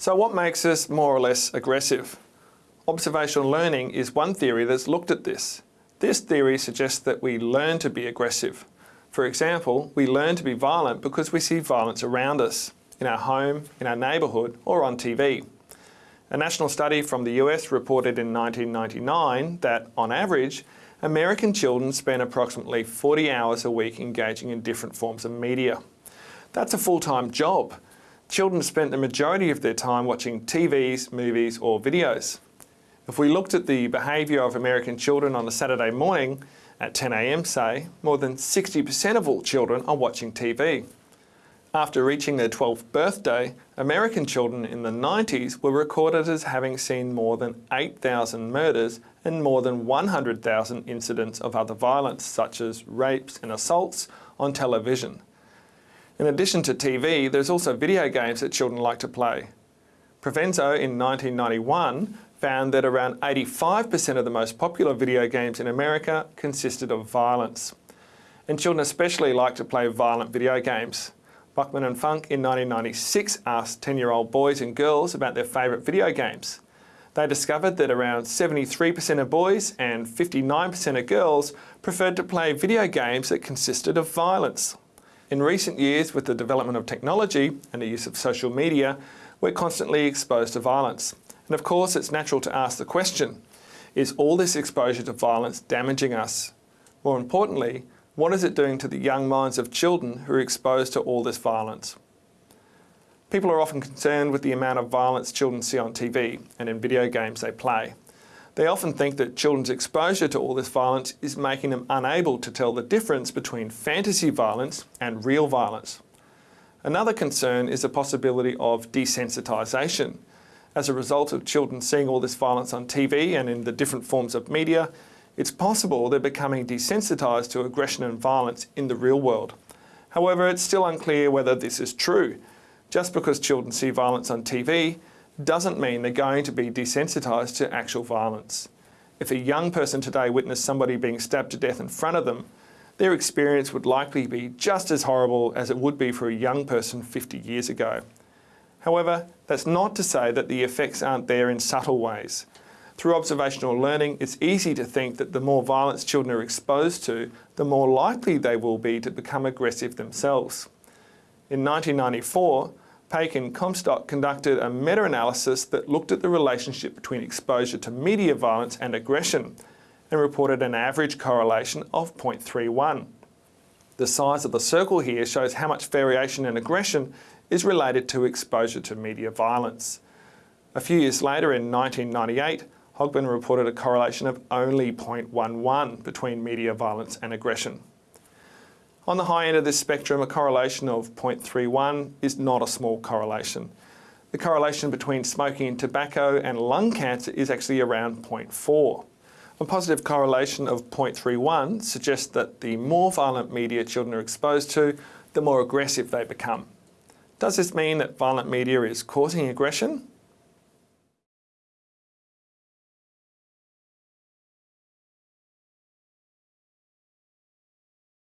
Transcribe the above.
So what makes us more or less aggressive? Observational learning is one theory that's looked at this. This theory suggests that we learn to be aggressive. For example, we learn to be violent because we see violence around us, in our home, in our neighbourhood or on TV. A national study from the US reported in 1999 that, on average, American children spend approximately 40 hours a week engaging in different forms of media. That's a full-time job. Children spent the majority of their time watching TVs, movies or videos. If we looked at the behaviour of American children on a Saturday morning at 10am say, more than 60% of all children are watching TV. After reaching their 12th birthday, American children in the 90s were recorded as having seen more than 8,000 murders and more than 100,000 incidents of other violence, such as rapes and assaults, on television. In addition to TV, there's also video games that children like to play. Provenzo in 1991 found that around 85% of the most popular video games in America consisted of violence. And children especially like to play violent video games. Buchman and Funk in 1996 asked 10-year-old boys and girls about their favourite video games. They discovered that around 73% of boys and 59% of girls preferred to play video games that consisted of violence. In recent years, with the development of technology and the use of social media, we're constantly exposed to violence. And of course, it's natural to ask the question, is all this exposure to violence damaging us? More importantly, what is it doing to the young minds of children who are exposed to all this violence? People are often concerned with the amount of violence children see on TV and in video games they play. They often think that children's exposure to all this violence is making them unable to tell the difference between fantasy violence and real violence. Another concern is the possibility of desensitisation, as a result of children seeing all this violence on TV and in the different forms of media, it's possible they're becoming desensitised to aggression and violence in the real world. However, it's still unclear whether this is true. Just because children see violence on TV doesn't mean they're going to be desensitised to actual violence. If a young person today witnessed somebody being stabbed to death in front of them, their experience would likely be just as horrible as it would be for a young person 50 years ago. However, that's not to say that the effects aren't there in subtle ways. Through observational learning, it's easy to think that the more violence children are exposed to, the more likely they will be to become aggressive themselves. In 1994, Paik and Comstock conducted a meta-analysis that looked at the relationship between exposure to media violence and aggression and reported an average correlation of 0.31. The size of the circle here shows how much variation in aggression is related to exposure to media violence. A few years later, in 1998, Hogben reported a correlation of only 0.11 between media violence and aggression. On the high end of this spectrum, a correlation of 0.31 is not a small correlation. The correlation between smoking and tobacco and lung cancer is actually around 0.4. A positive correlation of 0.31 suggests that the more violent media children are exposed to, the more aggressive they become. Does this mean that violent media is causing aggression?